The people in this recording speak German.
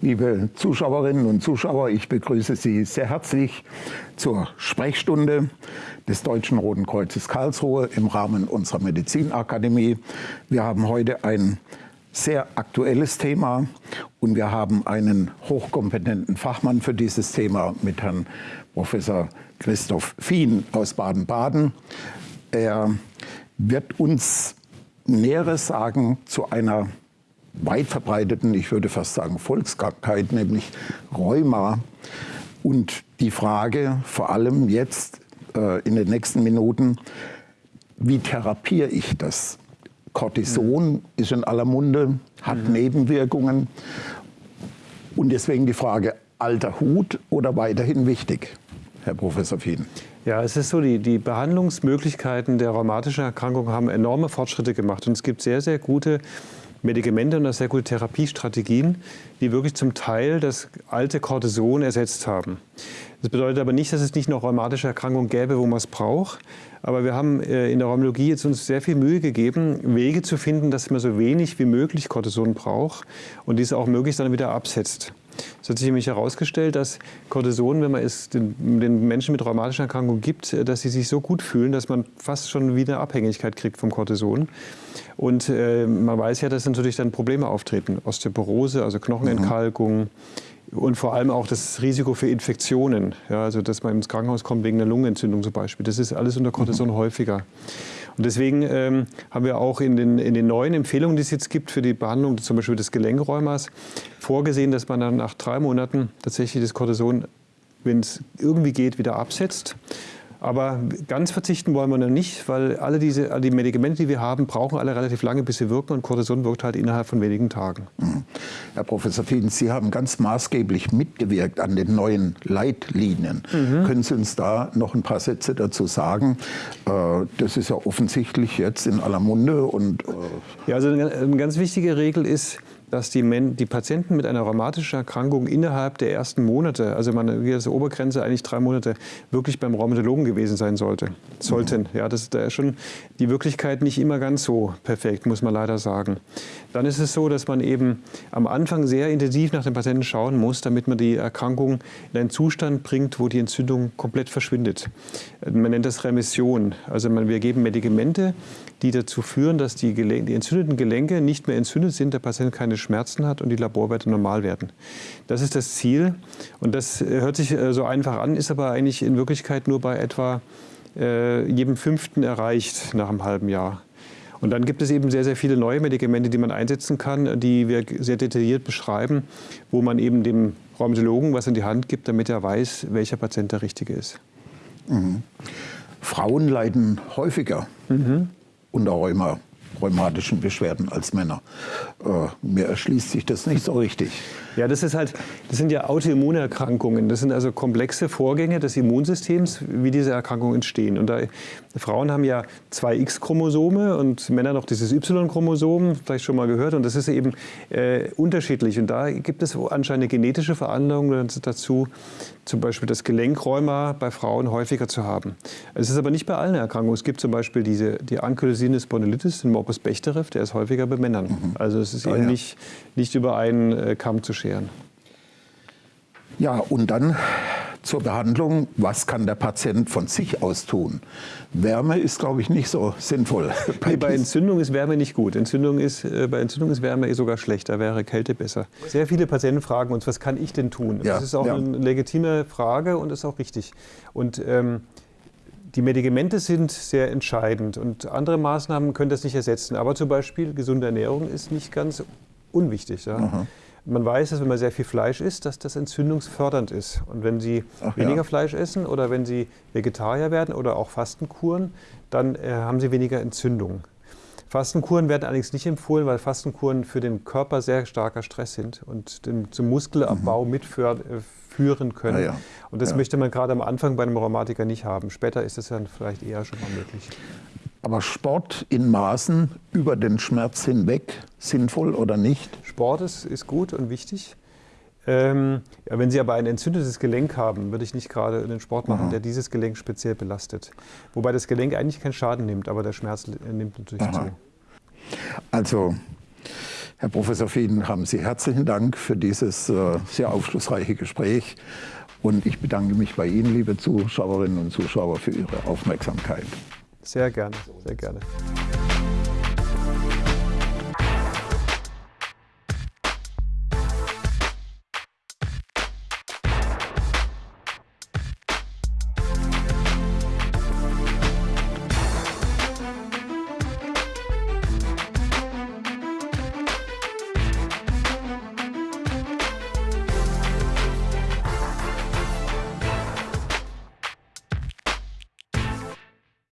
Liebe Zuschauerinnen und Zuschauer, ich begrüße Sie sehr herzlich zur Sprechstunde des Deutschen Roten Kreuzes Karlsruhe im Rahmen unserer Medizinakademie. Wir haben heute ein sehr aktuelles Thema und wir haben einen hochkompetenten Fachmann für dieses Thema mit Herrn Professor Christoph Fien aus Baden-Baden. Er wird uns Näheres sagen zu einer weit verbreiteten, ich würde fast sagen Volkskrankheit, nämlich Rheuma. Und die Frage vor allem jetzt äh, in den nächsten Minuten, wie therapiere ich das? Cortison mhm. ist in aller Munde, hat mhm. Nebenwirkungen. Und deswegen die Frage, alter Hut oder weiterhin wichtig, Herr Professor Fien? Ja, es ist so, die, die Behandlungsmöglichkeiten der rheumatischen Erkrankung haben enorme Fortschritte gemacht. Und es gibt sehr, sehr gute Medikamente und sehr gute Therapiestrategien, die wirklich zum Teil das alte Cortison ersetzt haben. Das bedeutet aber nicht, dass es nicht noch rheumatische Erkrankungen gäbe, wo man es braucht. Aber wir haben äh, in der Rheumatologie jetzt uns sehr viel Mühe gegeben, Wege zu finden, dass man so wenig wie möglich Cortison braucht und dies auch möglichst dann wieder absetzt. Es hat sich nämlich herausgestellt, dass Cortison, wenn man es den, den, Menschen mit rheumatischen Erkrankungen gibt, dass sie sich so gut fühlen, dass man fast schon wieder Abhängigkeit kriegt vom Cortison. Und äh, man weiß ja, dass natürlich dann Probleme auftreten. Osteoporose, also Knochenentkalkung. Mhm. Und vor allem auch das Risiko für Infektionen, ja, also dass man ins Krankenhaus kommt wegen einer Lungenentzündung zum Beispiel. Das ist alles unter Cortison mhm. häufiger. Und deswegen ähm, haben wir auch in den, in den neuen Empfehlungen, die es jetzt gibt für die Behandlung zum Beispiel des Gelenkrheumas, vorgesehen, dass man dann nach drei Monaten tatsächlich das Cortison, wenn es irgendwie geht, wieder absetzt. Aber ganz verzichten wollen wir noch nicht, weil alle diese alle die Medikamente, die wir haben, brauchen alle relativ lange, bis sie wirken. Und Cortison wirkt halt innerhalb von wenigen Tagen. Mhm. Herr Professor Fiedens, Sie haben ganz maßgeblich mitgewirkt an den neuen Leitlinien. Mhm. Können Sie uns da noch ein paar Sätze dazu sagen? Äh, das ist ja offensichtlich jetzt in aller Munde. Und, äh ja, also eine ganz wichtige Regel ist, dass die, Men die Patienten mit einer rheumatischen Erkrankung innerhalb der ersten Monate, also man ist die Obergrenze eigentlich drei Monate, wirklich beim Rheumatologen gewesen sein sollte, sollten. Mhm. Ja, das ist da schon die Wirklichkeit nicht immer ganz so perfekt, muss man leider sagen. Dann ist es so, dass man eben am Anfang sehr intensiv nach den Patienten schauen muss, damit man die Erkrankung in einen Zustand bringt, wo die Entzündung komplett verschwindet. Man nennt das Remission. Also man, wir geben Medikamente, die dazu führen, dass die, die, entzündeten Gelenke nicht mehr entzündet sind, der Patient keine Schmerzen hat und die Laborwerte normal werden. Das ist das Ziel und das äh, hört sich äh, so einfach an, ist aber eigentlich in Wirklichkeit nur bei etwa äh, jedem Fünften erreicht nach einem halben Jahr. Und dann gibt es eben sehr, sehr viele neue Medikamente, die man einsetzen kann, die wir sehr detailliert beschreiben, wo man eben dem Rheumatologen was in die Hand gibt, damit er weiß, welcher Patient der richtige ist. Mhm. Frauen leiden häufiger mhm unter Rheuma, rheumatischen Beschwerden als Männer. Äh, mir erschließt sich das nicht so richtig. Ja, das ist halt, das sind ja Autoimmunerkrankungen. Das sind also komplexe Vorgänge des Immunsystems, wie diese Erkrankungen entstehen. Und da, Frauen haben ja zwei X-Chromosome und Männer noch dieses Y-Chromosom, vielleicht schon mal gehört. Und das ist eben äh, unterschiedlich. Und da gibt es anscheinend eine genetische Veranlagung dazu, zum Beispiel das Gelenkrheuma bei Frauen häufiger zu haben. Es ist aber nicht bei allen Erkrankungen. Es gibt zum Beispiel diese, die Ankylosine Spondylitis, den Morbus Bechterew, der ist häufiger bei Männern. Mhm. Also es ist ah, eben ja. nicht, nicht über einen äh, Kamm zu scheren. Ja, und dann zur Behandlung, was kann der Patient von sich aus tun? Wärme ist, glaube ich, nicht so sinnvoll. Bei, bei Entzündung ist Wärme nicht gut. Entzündung ist, äh, bei Entzündung ist Wärme sogar schlecht, da wäre Kälte besser. Sehr viele Patienten fragen uns, was kann ich denn tun? Ja, das ist auch ja. eine legitime Frage und ist auch richtig. Und ähm, die Medikamente sind sehr entscheidend und andere Maßnahmen können das nicht ersetzen. Aber zum Beispiel gesunde Ernährung ist nicht ganz unwichtig. Ja? Man weiß, dass wenn man sehr viel Fleisch isst, dass das entzündungsfördernd ist. Und wenn Sie Ach, weniger ja. Fleisch essen oder wenn Sie Vegetarier werden oder auch Fastenkuren, dann äh, haben Sie weniger Entzündung. Fastenkuren werden allerdings nicht empfohlen, weil Fastenkuren für den Körper sehr starker Stress sind und den, zum Muskelabbau mhm. mitführen äh, können. Ja, ja. Und das möchte man gerade am Anfang bei einem Rheumatiker nicht haben. Später ist es dann vielleicht eher schon mal möglich. Aber Sport in Maßen über den Schmerz hinweg, sinnvoll oder nicht? Sport ist, ist gut und wichtig. Ähm, ja, wenn Sie aber ein entzündetes Gelenk haben, würde ich nicht gerade einen Sport machen, Aha. der dieses Gelenk speziell belastet. Wobei das Gelenk eigentlich keinen Schaden nimmt, aber der Schmerz nimmt natürlich Aha. zu. Also Herr Professor Fien, haben Sie herzlichen Dank für dieses äh, sehr aufschlussreiche Gespräch. Und ich bedanke mich bei Ihnen, liebe Zuschauerinnen und Zuschauer, für Ihre Aufmerksamkeit. Sehr gerne, sehr gerne.